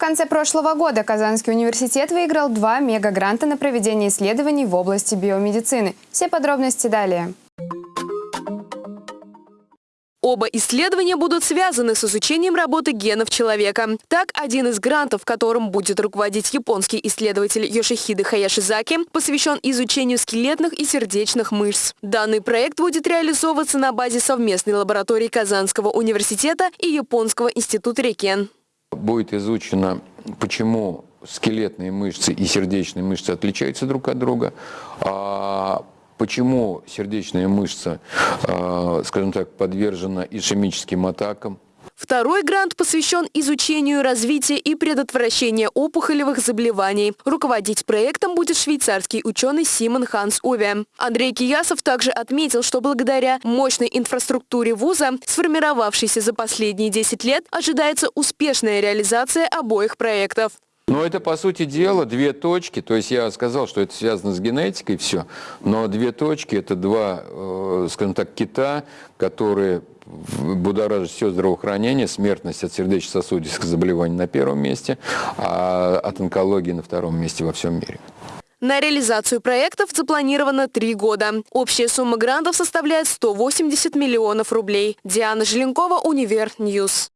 конце прошлого года Казанский университет выиграл два мегагранта на проведение исследований в области биомедицины. Все подробности далее. Оба исследования будут связаны с изучением работы генов человека. Так, один из грантов, которым будет руководить японский исследователь Йошихиде Хаяшизаки, посвящен изучению скелетных и сердечных мышц. Данный проект будет реализовываться на базе совместной лаборатории Казанского университета и Японского института Рекен. Будет изучено, почему скелетные мышцы и сердечные мышцы отличаются друг от друга, а почему сердечная мышца, э, скажем так, подвержена ишемическим атакам. Второй грант посвящен изучению развития и предотвращения опухолевых заболеваний. Руководить проектом будет швейцарский ученый Симон Ханс Уве. Андрей Киясов также отметил, что благодаря мощной инфраструктуре вуза, сформировавшейся за последние 10 лет, ожидается успешная реализация обоих проектов. Но это, по сути дела, две точки. То есть я сказал, что это связано с генетикой, все. Но две точки – это два, э, скажем так, кита, которые будоражит все здравоохранение, смертность от сердечно-сосудистых заболеваний на первом месте, а от онкологии на втором месте во всем мире. На реализацию проектов запланировано три года. Общая сумма грантов составляет 180 миллионов рублей. Диана Желенкова, Univer News.